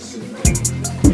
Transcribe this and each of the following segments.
Peace.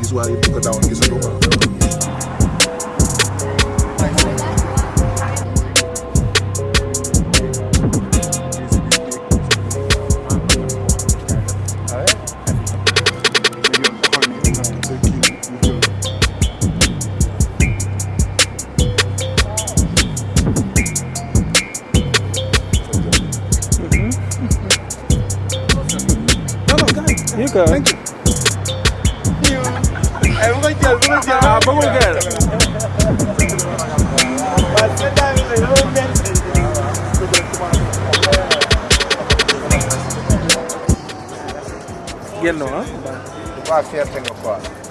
Histoire yi bu ko daawoon gisatu quoi. You go. Thank you. Everybody tell, everybody tell. Ah, bubble girl. Yellow, huh?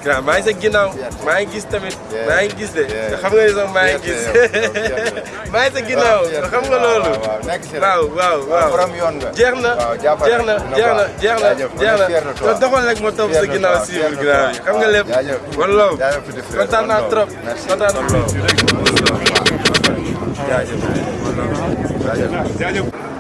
Graag, maar zeg je nou, Mijn kies met, mijn kies. Dan gaan we zo mijn kies. Maar zeg je nou, dan gaan we lolo. Wauw, wauw, wauw. Jeugd na, jeugd na, jeugd na, jeugd na, jeugd toch wel lekker met op zeg je graag. Gaan we lep, wallo. ja. na trop, kontaan na trop. Ja, ja, ja. Ja, ja.